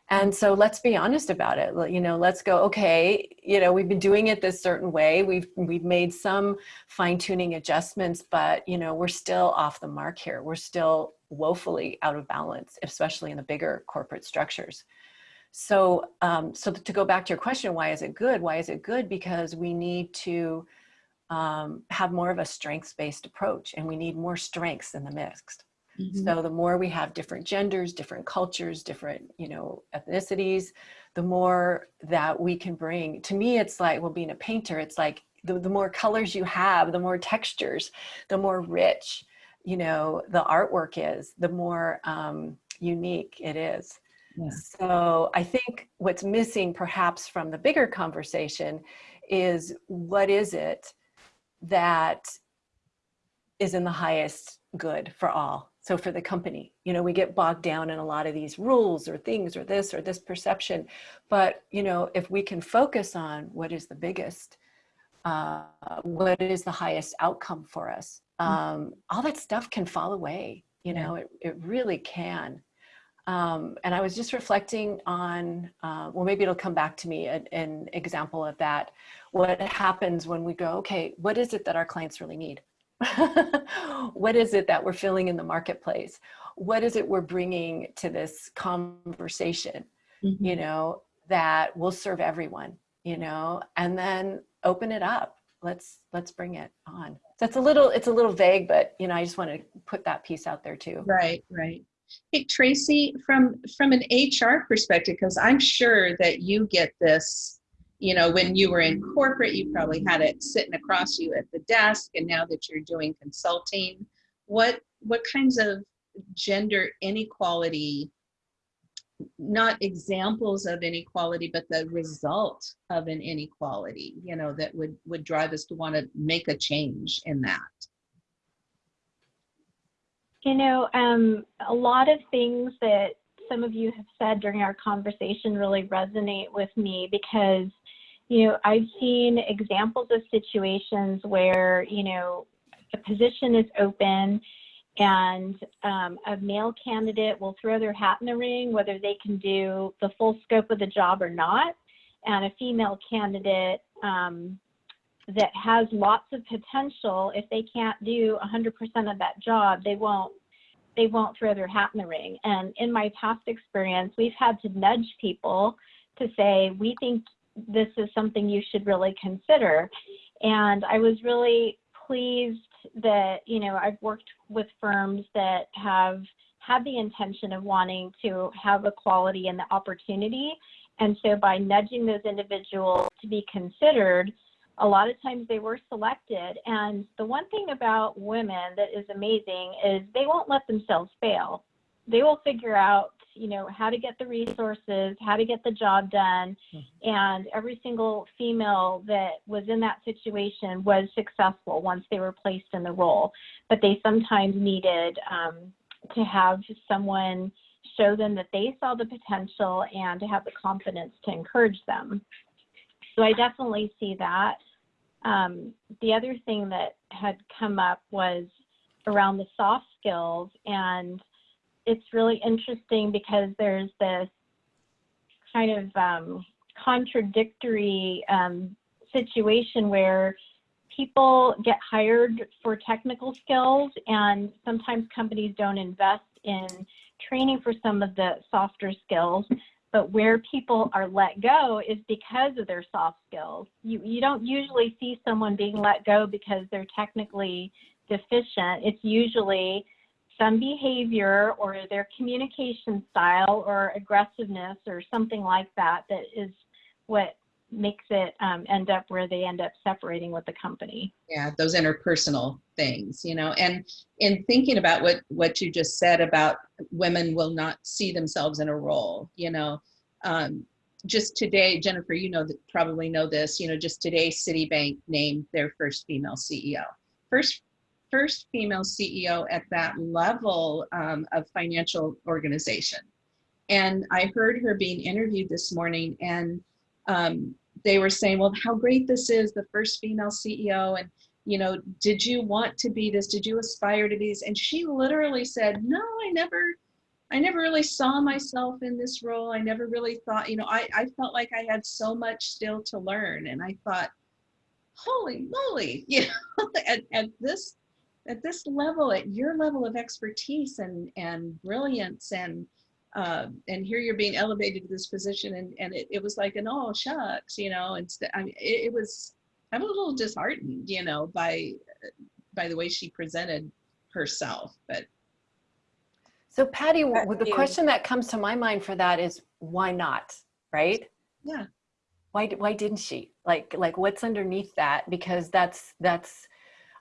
and so let's be honest about it. You know let's go okay you know we've been doing it this certain way. We've we've made some fine tuning adjustments but you know we're still off the mark here. We're still woefully out of balance especially in the bigger corporate structures. So um, so to go back to your question why is it good? Why is it good? Because we need to um, have more of a strengths based approach and we need more strengths in the mix Mhm. so the more we have different genders, different cultures, different, you know, ethnicities, the more that we can bring. To me, it's like, well, being a painter, it's like the, the more colors you have, the more textures, the more rich, you know, the artwork is, the more um, unique it is. Yeah. So I think what's missing perhaps from the bigger conversation is what is it that is in the highest good for all so for the company you know we get bogged down in a lot of these rules or things or this or this perception. But you know if we can focus on what is the biggest uh, what is the highest outcome for us um, all that stuff can fall away you know it, it really can. Um, and i was just reflecting on uh, well maybe it'll come back to me an, an example of that. What happens when we go okay what is it that our clients really need [laughs] what is it that we're feeling in the marketplace? What is it we're bringing to this conversation Mhm. you know that will serve everyone you know? And then open it up. Let's let's bring it on. That's a little it's a little vague but you know i just want to put that piece out there too. Right, right. Hey, Tracy, from from an HR perspective, because I'm sure that you get this, you know, when you were in corporate, you probably had it sitting across you at the desk, and now that you're doing consulting, what what kinds of gender inequality, not examples of inequality, but the result of an inequality, you know, that would would drive us to want to make a change in that. You know, um, a lot of things that some of you have said during our conversation really resonate with me because, you know, I've seen examples of situations where, you know, a position is open and um, a male candidate will throw their hat in the ring, whether they can do the full scope of the job or not. And a female candidate um, that has lots of potential if they can't do 100% of that job they won't they won't throw their hat in the ring and in my past experience we've had to nudge people to say we think this is something you should really consider and i was really pleased that you know i've worked with firms that have had the intention of wanting to have equality and the opportunity and so by nudging those individuals to be considered a lot of times they were selected. And the one thing about women that is amazing is they won't let themselves fail. They will figure out, you know, how to get the resources, how to get the job done. And every single female that was in that situation was successful once they were placed in the role. But they sometimes needed um, to have someone show them that they saw the potential and to have the confidence to encourage them. So I definitely see that. um, the other thing that had come up was around the soft skills. And it's really interesting because there's this kind of um, contradictory um, situation where people get hired for technical skills and sometimes companies don't invest in training for some of the softer skills. But where people are let go is because of their soft skills. You you don't usually see someone being let go because they're technically deficient. It's usually some behavior or their communication style or aggressiveness or something like that that is what makes it um, end up where they end up separating with the company. Yeah, those interpersonal things, you know, and in thinking about what what you just said about women will not see themselves in a role, you know, um, just today, Jennifer, you know, that probably know this, you know, just today, Citibank named their first female CEO, first first female CEO at that level um, of financial organization, and I heard her being interviewed this morning and um, they were saying, well, how great this is, the first female CEO. And, you know, did you want to be this? Did you aspire to be this? And she literally said, no, I never, I never really saw myself in this role. I never really thought, you know, I, I felt like I had so much still to learn. And I thought, holy moly, [laughs] you know, at, at this, at this level, at your level of expertise and, and brilliance and, uh, and here you're being elevated to this position and, and it, it was like an oh shucks you know and I mean, it, it was i'm a little disheartened you know by by the way she presented herself but So Patty, the you. question that comes to my mind for that is why not, right? yeah Why, why didn't she? Like, like what's underneath that? Because that's, that's,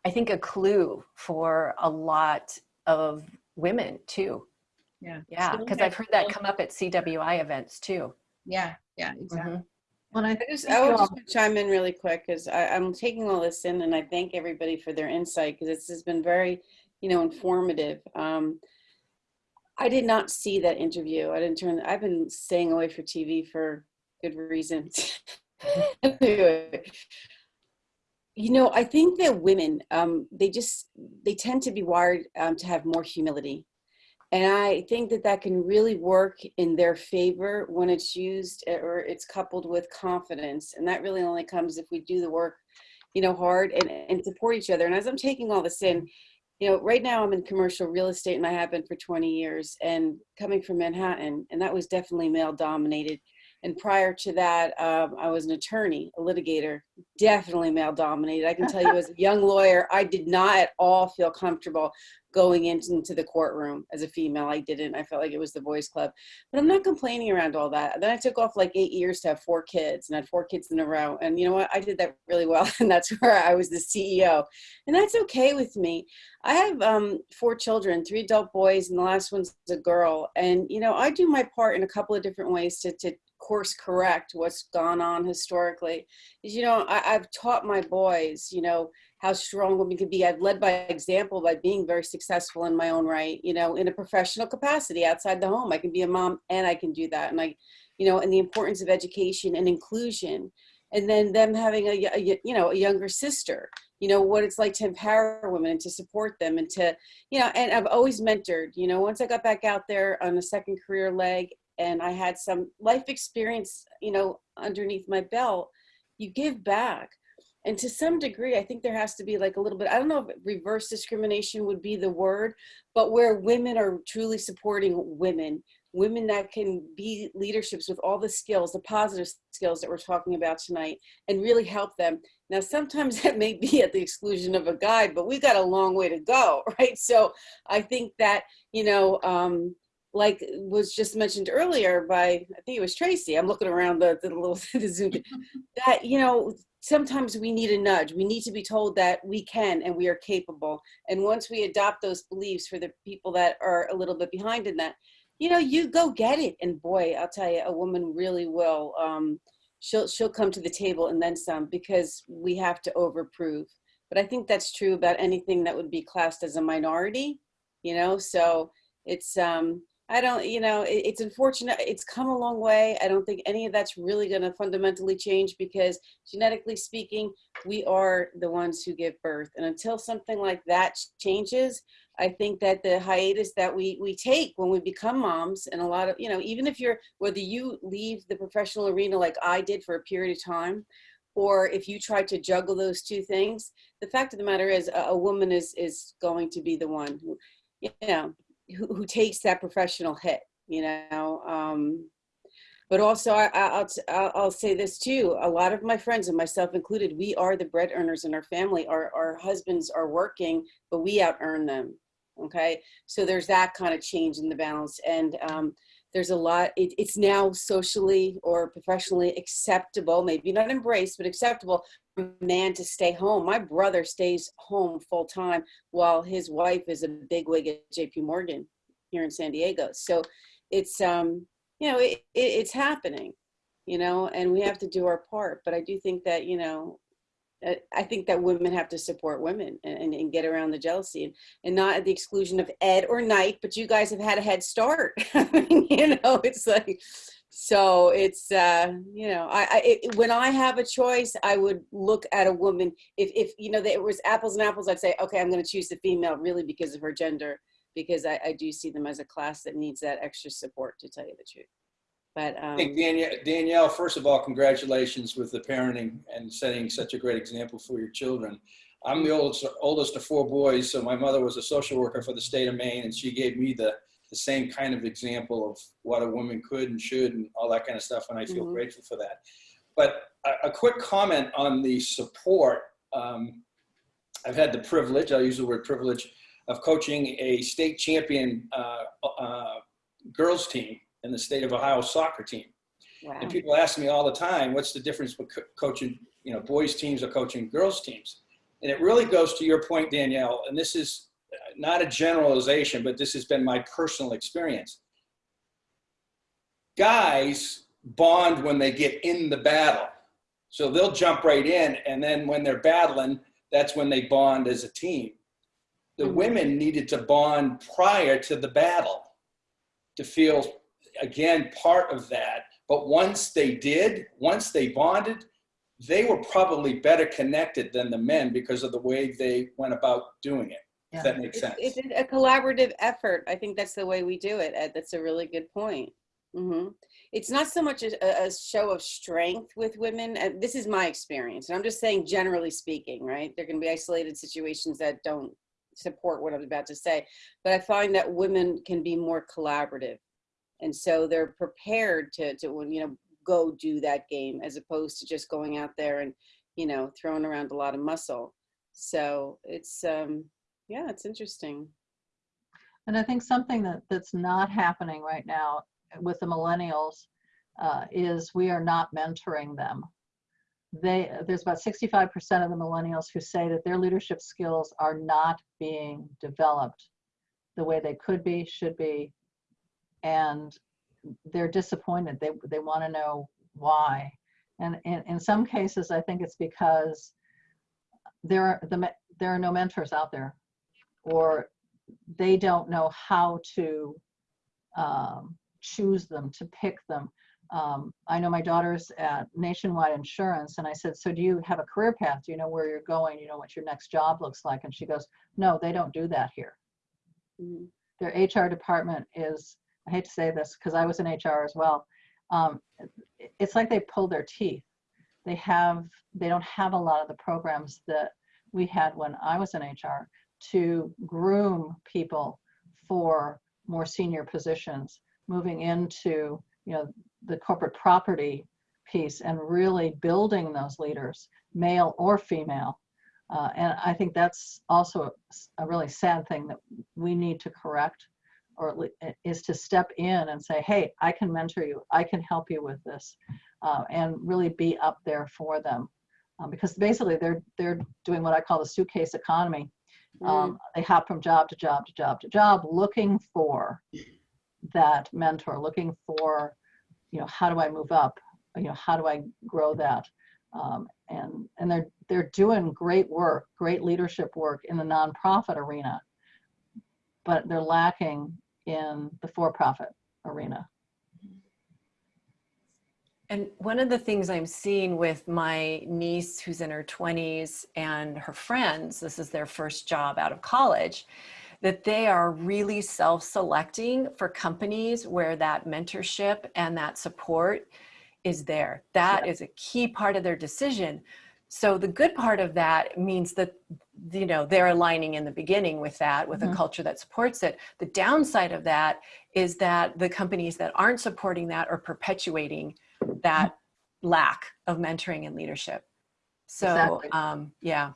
I think a clue for a lot of women too. yeah Yeah, because I've heard that come up at CWI events too. yeah yeah exactly Mhm. When I I think just, I would all- just chime in really quick because I'm taking all this in and I thank everybody for their insight because this has been very, you know, informative. Um, I did not see that interview. I didn't turn, I've been staying away for TV for good reasons. [laughs] Anyway, you know, I think that women, um, they just, they tend to be wired um, to have more humility. And I think that that can really work in their favor when it's used uh, or it's coupled with confidence. And that really only comes if we do the work, you know, hard and, and support each other. And as I'm taking all this in, you know, right now I'm in commercial real estate and I have been for 20 years and coming from Manhattan, and that was definitely male dominated. And prior to that, um, I was an attorney, a litigator, definitely male dominated. I can tell you as a young lawyer, I did not at all feel comfortable going into, the courtroom as a female. I didn't. I felt like it was the boys club. But I'm not complaining around all that. Then I took off like eight years to have four kids and had four kids in a row. And you know what? I did that really well. [laughs] And that's where I was the CEO. And that's okay with me. I have um, four children, three adult boys, and the last one's a girl. And, you know, I do my part in a couple of different ways to, to course correct what's gone on historically. Is, you know, I, I've taught my boys, you know, how strong women can be. I've led by example by being very successful in my own right, you know, in a professional capacity outside the home. I can be a mom and I can do that. And I, you know, and the importance of education and inclusion. And then them having a, a you know, a younger sister, you know, what it's like to empower women and to support them and to, you know, and I've always mentored, you know, once I got back out there on a second career leg and I had some life experience, you know, underneath my belt, you give back. And to some degree i think there has to be like a little bit i don't know if reverse discrimination would be the word but where women are truly supporting women women that can be leaderships with all the skills the positive skills that we're talking about tonight and really help them. Now sometimes [laughs] that may be at the exclusion of a guy but we've got a long way to go [laughs] right? So i think that you know um like was just mentioned earlier by i think it was tracy i'm looking around the, the little [laughs] the zoom that you know sometimes we need a nudge. We need to be told that we can and we are capable. And once we adopt those beliefs for the people that are a little bit behind in that, you know, you go get it. And boy, I'll tell you, a woman really will. Um, she'll she'll come to the table and then some because we have to overprove. But I think that's true about anything that would be classed as a minority. You know, so it's um, I don't, you know, it, it's unfortunate. It's come a long way. I don't think any of that's really going to fundamentally change because genetically speaking, we are the ones who give birth. And until something like that changes, I think that the hiatus that we, we take when we become moms and a lot of, you know, even if you're, whether you leave the professional arena like I did for a period of time, or if you try to juggle those two things, the fact of the matter is a, a woman is, is going to be the one who, you know, who, who takes that professional hit, you know. Um, but also, I, I'll, I'll say this too. A lot of my friends, and myself included, we are the bread earners in our family. Our, our husbands are working, but we out earn them. Okay. So there's that kind of change in the balance. And um, there's a lot, it, it's now socially or professionally acceptable, maybe not embraced, but acceptable man to stay home. My brother stays home full time while his wife is a bigwig at JP Morgan here in San Diego. So it's, um, you know, it, it, it's happening, you know, and we have to do our part. But I do think that, you know, uh, I think that women have to support women and, and, and get around the jealousy and, and not at the exclusion of Ed or Knight, but you guys have had a head start. [laughs] I mean, you know, it's like, so it's, uh, you know, I, I it, when I have a choice, I would look at a woman. If, if you know, that it was apples and apples, I'd say, okay, I'm going to choose the female really because of her gender, because I, I do see them as a class that needs that extra support, to tell you the truth. But um, Danielle, Danielle, first of all, congratulations with the parenting and setting such a great example for your children. I'm the oldest, oldest of four boys, so my mother was a social worker for the state of Maine, and she gave me the, the same kind of example of what a woman could and should and all that kind of stuff, and I feel Mhm. grateful for that. But a, a quick comment on the support. Um, I've had the privilege, I'll use the word privilege, of coaching a state champion uh, uh, girls team in the state of Ohio soccer team. wow. And people ask me all the time, what's the difference between coaching, you know, boys teams or coaching girls teams? And it really goes to your point, Danielle, and this is not a generalization, but this has been my personal experience. Guys bond when they get in the battle. So they'll jump right in, and then when they're battling, that's when they bond as a team. The Mhm. women needed to bond prior to the battle to feel again part of that but once they did once they bonded they were probably better connected than the men because of the way they went about doing it Yeah. that makes It's, sense it's a collaborative effort. I think that's the way we do it. Ed. That's a really good point. hmm It's not so much a, a show of strength with women. and This is my experience. And I'm just saying, generally speaking, right? There can be isolated situations that don't support what I'm about to say. But I find that women can be more collaborative. And so they're prepared to, to you know, go do that game as opposed to just going out there and, you know, throwing around a lot of muscle. So it's, um, yeah, it's interesting. And I think something that, that's not happening right now with the millennials uh, is we are not mentoring them. They, there's about 65% of the millennials who say that their leadership skills are not being developed the way they could be, should be, and they're disappointed. They, they want to know why. And in, in some cases, I think it's because there are, the, there are no mentors out there or they don't know how to um, choose them, to pick them. Um, I know my daughter's at Nationwide Insurance, and I said, So do you have a career path? Do you know where you're going? You know what your next job looks like? And she goes, No, they don't do that here. Mhm. Their HR department is, I hate to say this because I was in HR as well. Um, it's like they pull their teeth. They have, they don't have a lot of the programs that we had when I was in HR to groom people for more senior positions, moving into, you know, the corporate property piece and really building those leaders, male or female. Uh, and I think that's also a- really sad thing that we need to correct or is to step in and say, hey, I can mentor you, I can help you with this, uh, and really be up there for them. Uh, because basically they're, they're doing what I call the suitcase economy. Um, they hop from job to job to job to job looking for that mentor, looking for, you know, how do I move up? You know, how do I grow that? Um, and and they're they're doing great work, great leadership work in the nonprofit arena, but they're lacking in the for-profit arena. And one of the things I'm seeing with my niece who's in her 20s and her friends, this is their first job out of college, that they are really self-selecting for companies where that mentorship and that support is there. That is a key part of their decision. So the good part of that means that you know they're aligning in the beginning with that with Mhm. a culture that supports it. The downside of that is that the companies that aren't supporting that are perpetuating that lack of mentoring and leadership. So Exactly. um, yeah.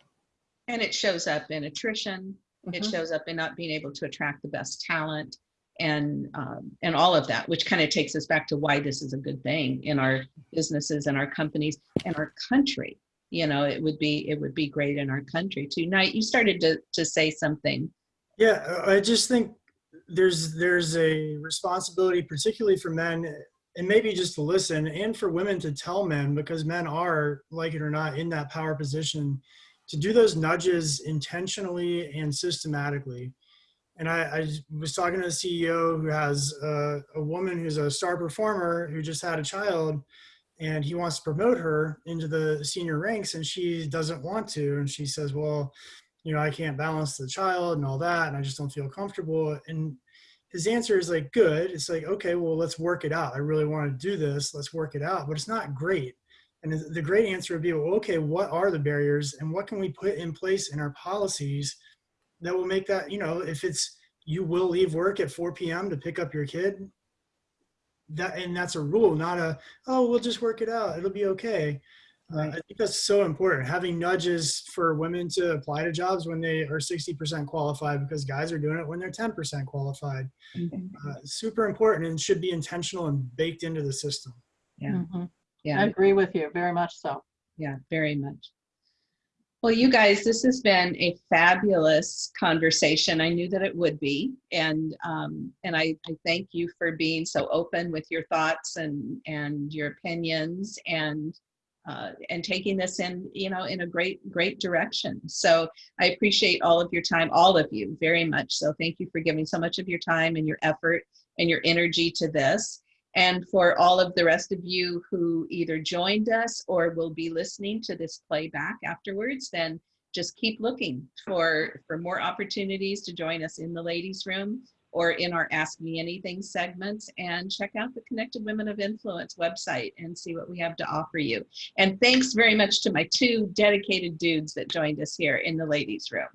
And it shows up in attrition. It Mhm. shows up in not being able to attract the best talent and um, and all of that, which kind of takes us back to why this is a good thing in our businesses and our companies and our country. You know, it would be it would be great in our country too. Knight, you started to to say something. Yeah, I just think there's there's a responsibility, particularly for men, and maybe just to listen, and for women to tell men, because men are, like it or not, in that power position, to do those nudges intentionally and systematically. And I, I was talking to a CEO who has a, a woman who's a star performer who just had a child, and he wants to promote her into the senior ranks, and she doesn't want to, and she says, "Well." you know, I can't balance the child and all that, and I just don't feel comfortable. And his answer is like, good. It's like, okay, well, let's work it out. I really want to do this. Let's work it out. But it's not great. And the- great answer would be, well, okay, what are the barriers and what can we put in place in our policies that will make that, you know, if it's you will leave work at 4 p.m. to pick up your kid, that and that's a rule, not a, oh, we'll just work it out. It'll be okay. Uh, I think that's so important. Having nudges for women to apply to jobs when they are 60% qualified because guys are doing it when they're 10% qualified. Uh, super important and should be intentional and baked into the system. Yeah. Mhm. I agree with you, very much so. Yeah, very much. Well, you guys, this has been a fabulous conversation. I knew that it would be, and um, and I, I thank you for being so open with your thoughts and and your opinions and uh, and taking this in, you know, in a great great direction. So I appreciate all of your time, all of you, very much. So thank you for giving so much of your time and your effort and your energy to this. And for all of the rest of you who either joined us or will be listening to this playback afterwards, then just keep looking for, for more opportunities to join us in the ladies' room or in our Ask Me Anything segments and check out the Connected Women of Influence website and see what we have to offer you. And thanks very much to my two dedicated dudes that joined us here in the ladies' room.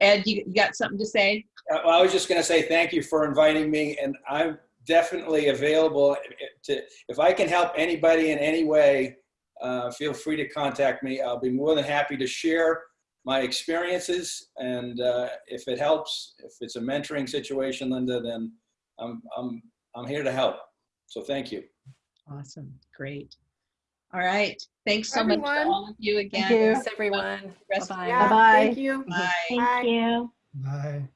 Ed, you, you got something to say? Uh, well, I was just going to say thank you for inviting me, and I'm definitely available to. If I can help anybody in any way, uh, feel free to contact me. I'll be more than happy to share my experiences, and uh, if it helps, if it's a mentoring situation, Linda, then I'm I'm I'm here to help. So thank you. Awesome, great. All right, thanks so much to all of you again. you. Thanks everyone. Bye-bye. Yeah, Bye-bye. thank you. Bye. Thank you. Bye.